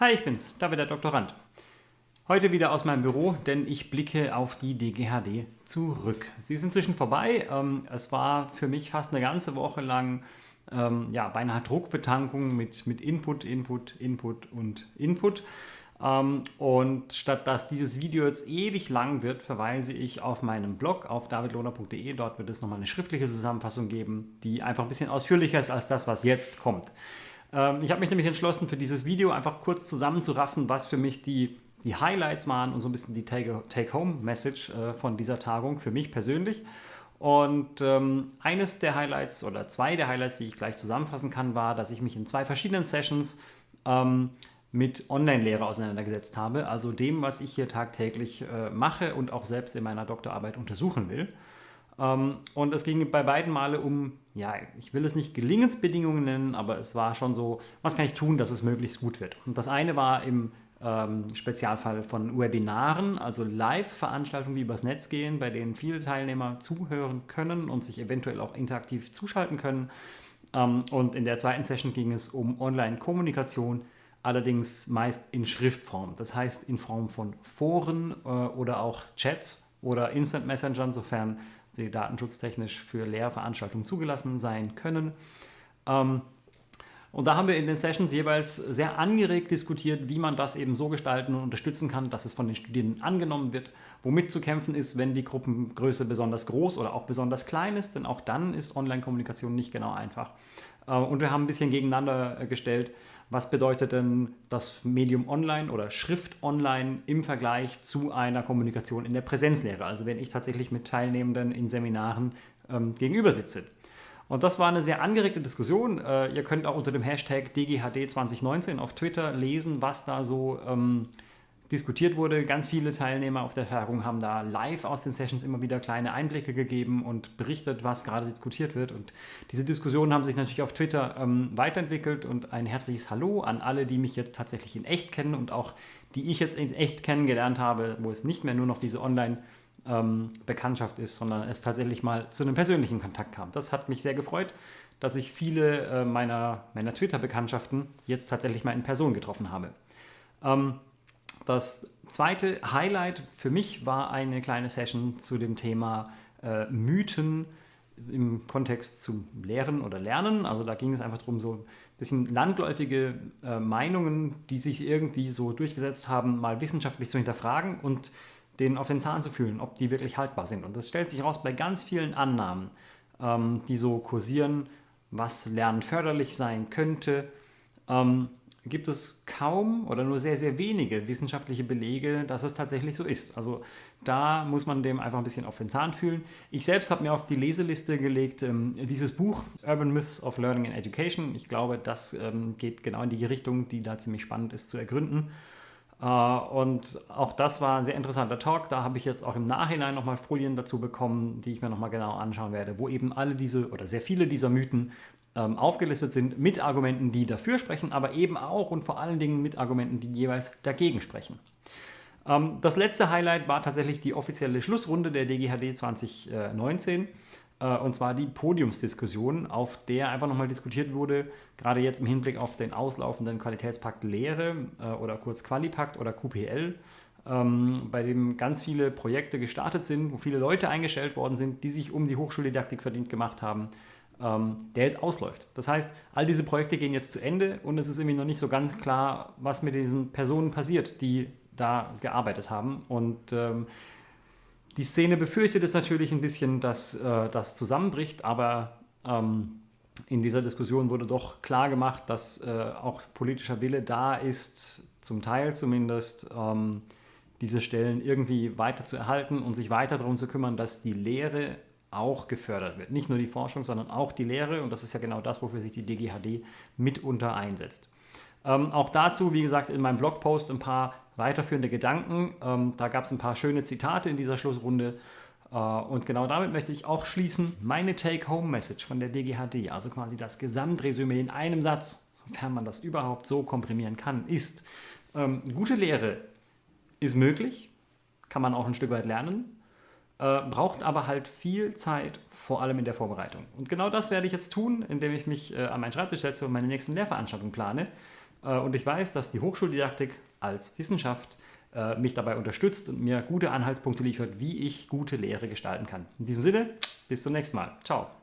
Hi, ich bin's, David der Doktorand. Heute wieder aus meinem Büro, denn ich blicke auf die DGHD zurück. Sie ist inzwischen vorbei. Ähm, es war für mich fast eine ganze Woche lang ähm, ja, beinahe Druckbetankung mit, mit Input, Input, Input und Input. Ähm, und statt dass dieses Video jetzt ewig lang wird, verweise ich auf meinen Blog auf davidlohner.de. Dort wird es nochmal eine schriftliche Zusammenfassung geben, die einfach ein bisschen ausführlicher ist als das, was jetzt kommt. Ähm, ich habe mich nämlich entschlossen, für dieses Video einfach kurz zusammenzuraffen, was für mich die, die Highlights waren und so ein bisschen die Take-Home-Message äh, von dieser Tagung für mich persönlich. Und ähm, eines der Highlights oder zwei der Highlights, die ich gleich zusammenfassen kann, war, dass ich mich in zwei verschiedenen Sessions ähm, mit Online-Lehre auseinandergesetzt habe, also dem, was ich hier tagtäglich äh, mache und auch selbst in meiner Doktorarbeit untersuchen will. Ähm, und es ging bei beiden Male um, ja, ich will es nicht Gelingensbedingungen nennen, aber es war schon so, was kann ich tun, dass es möglichst gut wird. Und das eine war im ähm, Spezialfall von Webinaren, also Live-Veranstaltungen, die übers Netz gehen, bei denen viele Teilnehmer zuhören können und sich eventuell auch interaktiv zuschalten können. Ähm, und in der zweiten Session ging es um Online-Kommunikation, allerdings meist in Schriftform. Das heißt in Form von Foren äh, oder auch Chats oder Instant Messengern, sofern sie datenschutztechnisch für Lehrveranstaltungen zugelassen sein können. Ähm, und da haben wir in den Sessions jeweils sehr angeregt diskutiert, wie man das eben so gestalten und unterstützen kann, dass es von den Studierenden angenommen wird, womit zu kämpfen ist, wenn die Gruppengröße besonders groß oder auch besonders klein ist, denn auch dann ist Online-Kommunikation nicht genau einfach. Äh, und wir haben ein bisschen gegeneinander gestellt, was bedeutet denn das Medium online oder Schrift online im Vergleich zu einer Kommunikation in der Präsenzlehre, also wenn ich tatsächlich mit Teilnehmenden in Seminaren ähm, gegenüber sitze. Und das war eine sehr angeregte Diskussion. Äh, ihr könnt auch unter dem Hashtag DGHD2019 auf Twitter lesen, was da so ähm, diskutiert wurde. Ganz viele Teilnehmer auf der Tagung haben da live aus den Sessions immer wieder kleine Einblicke gegeben und berichtet, was gerade diskutiert wird. Und diese Diskussionen haben sich natürlich auf Twitter ähm, weiterentwickelt und ein herzliches Hallo an alle, die mich jetzt tatsächlich in echt kennen und auch die ich jetzt in echt kennengelernt habe, wo es nicht mehr nur noch diese Online-Bekanntschaft ähm, ist, sondern es tatsächlich mal zu einem persönlichen Kontakt kam. Das hat mich sehr gefreut, dass ich viele äh, meiner, meiner Twitter-Bekanntschaften jetzt tatsächlich mal in Person getroffen habe. Ähm, das zweite Highlight für mich war eine kleine Session zu dem Thema äh, Mythen im Kontext zum Lehren oder Lernen. Also da ging es einfach darum, so ein bisschen landläufige äh, Meinungen, die sich irgendwie so durchgesetzt haben, mal wissenschaftlich zu hinterfragen und denen auf den Zahn zu fühlen, ob die wirklich haltbar sind. Und das stellt sich heraus bei ganz vielen Annahmen, ähm, die so kursieren, was Lernen förderlich sein könnte. Ähm, gibt es kaum oder nur sehr, sehr wenige wissenschaftliche Belege, dass es tatsächlich so ist. Also da muss man dem einfach ein bisschen auf den Zahn fühlen. Ich selbst habe mir auf die Leseliste gelegt ähm, dieses Buch Urban Myths of Learning and Education. Ich glaube, das ähm, geht genau in die Richtung, die da ziemlich spannend ist zu ergründen. Äh, und auch das war ein sehr interessanter Talk. Da habe ich jetzt auch im Nachhinein nochmal Folien dazu bekommen, die ich mir nochmal genau anschauen werde, wo eben alle diese oder sehr viele dieser Mythen aufgelistet sind mit Argumenten, die dafür sprechen, aber eben auch und vor allen Dingen mit Argumenten, die jeweils dagegen sprechen. Ähm, das letzte Highlight war tatsächlich die offizielle Schlussrunde der DGHD 2019 äh, und zwar die Podiumsdiskussion, auf der einfach nochmal diskutiert wurde, gerade jetzt im Hinblick auf den auslaufenden Qualitätspakt Lehre äh, oder kurz Qualipakt oder QPL, ähm, bei dem ganz viele Projekte gestartet sind, wo viele Leute eingestellt worden sind, die sich um die Hochschuldidaktik verdient gemacht haben ähm, der jetzt ausläuft. Das heißt, all diese Projekte gehen jetzt zu Ende und es ist irgendwie noch nicht so ganz klar, was mit diesen Personen passiert, die da gearbeitet haben. Und ähm, die Szene befürchtet es natürlich ein bisschen, dass äh, das zusammenbricht, aber ähm, in dieser Diskussion wurde doch klar gemacht, dass äh, auch politischer Wille da ist, zum Teil zumindest, ähm, diese Stellen irgendwie weiter zu erhalten und sich weiter darum zu kümmern, dass die Lehre auch gefördert wird. Nicht nur die Forschung, sondern auch die Lehre und das ist ja genau das, wofür sich die DGHD mitunter einsetzt. Ähm, auch dazu, wie gesagt, in meinem Blogpost ein paar weiterführende Gedanken. Ähm, da gab es ein paar schöne Zitate in dieser Schlussrunde äh, und genau damit möchte ich auch schließen. Meine Take-Home-Message von der DGHD, also quasi das Gesamtresümee in einem Satz, sofern man das überhaupt so komprimieren kann, ist, ähm, gute Lehre ist möglich, kann man auch ein Stück weit lernen, äh, braucht aber halt viel Zeit, vor allem in der Vorbereitung. Und genau das werde ich jetzt tun, indem ich mich äh, an meinen Schreibtisch setze und meine nächsten Lehrveranstaltungen plane. Äh, und ich weiß, dass die Hochschuldidaktik als Wissenschaft äh, mich dabei unterstützt und mir gute Anhaltspunkte liefert, wie ich gute Lehre gestalten kann. In diesem Sinne, bis zum nächsten Mal. Ciao.